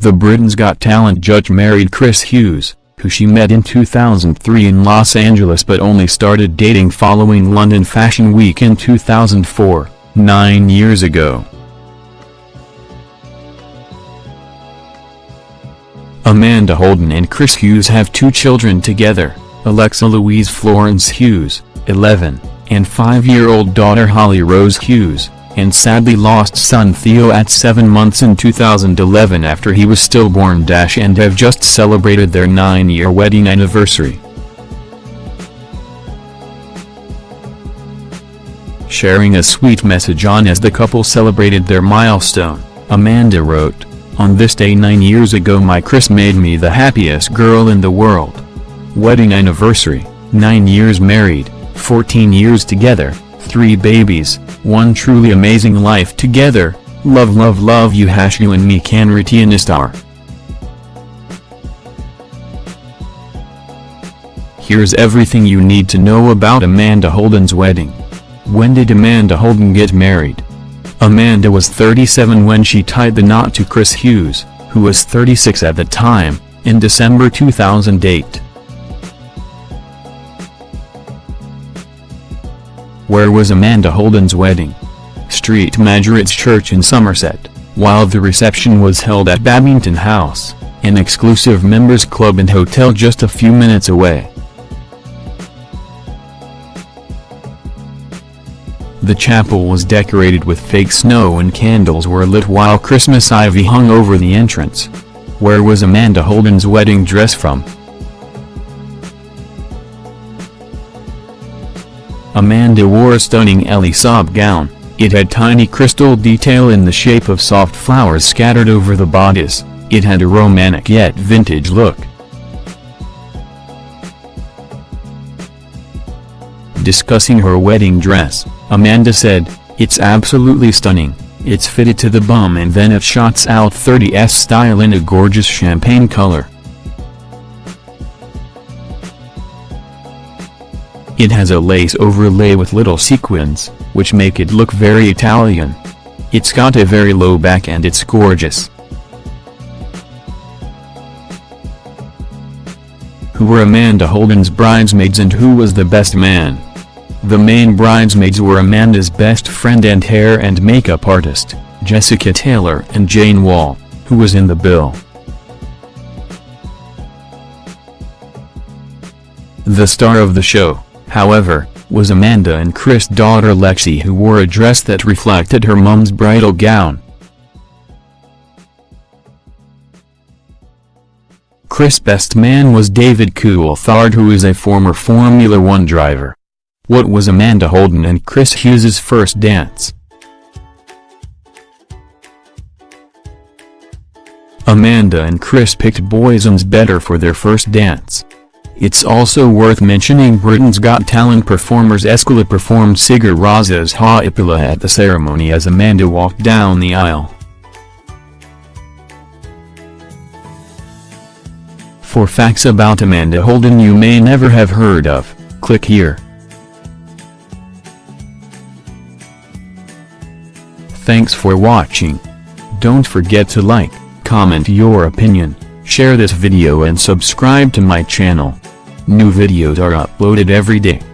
The Britain's Got Talent judge married Chris Hughes, who she met in 2003 in Los Angeles but only started dating following London Fashion Week in 2004, nine years ago. Amanda Holden and Chris Hughes have two children together, Alexa Louise Florence Hughes, 11, and five-year-old daughter Hollie Rose Hughes, and sadly lost son Theo at 7 months in 2011 after he was stillborn. Dash and have just celebrated their 9-year wedding anniversary. Sharing a sweet message on as the couple celebrated their milestone, Amanda wrote, On this day 9 years ago my Chris made me the happiest girl in the world. Wedding anniversary, 9 years married, 14 years together, 3 babies, one truly amazing life together, love love love you hash you and me can star. Here's everything you need to know about Amanda Holden's wedding. When did Amanda Holden get married? Amanda was 37 when she tied the knot to Chris Hughes, who was 36 at the time, in December 2008. Where was Amanda Holden's wedding? Street Margaret's Church in Somerset, while the reception was held at Babington House, an exclusive members club and hotel just a few minutes away. The chapel was decorated with fake snow and candles were lit while Christmas ivy hung over the entrance. Where was Amanda Holden's wedding dress from? Amanda wore a stunning Saab gown, it had tiny crystal detail in the shape of soft flowers scattered over the bodice, it had a romantic yet vintage look. Discussing her wedding dress, Amanda said, It's absolutely stunning, it's fitted to the bum and then it shots out 30s style in a gorgeous champagne color. It has a lace overlay with little sequins, which make it look very Italian. It's got a very low back and it's gorgeous. Who were Amanda Holden's bridesmaids and who was the best man? The main bridesmaids were Amanda's best friend and hair and makeup artist, Jessica Taylor and Jane Wall, who was in the bill. The star of the show, however, was Amanda and Chris' daughter Lexi who wore a dress that reflected her mom's bridal gown. Chris' best man was David Coulthard who is a former Formula One driver. What was Amanda Holden and Chris Hughes' first dance? Amanda and Chris picked bosoms better for their first dance. It's also worth mentioning Britain's Got Talent performers Escala performed Sigur Rós's Hoppípolla at the ceremony as Amanda walked down the aisle. For facts about Amanda Holden you may never have heard of, click here. Thanks for watching. Don't forget to like, comment your opinion, share this video and subscribe to my channel. New videos are uploaded every day.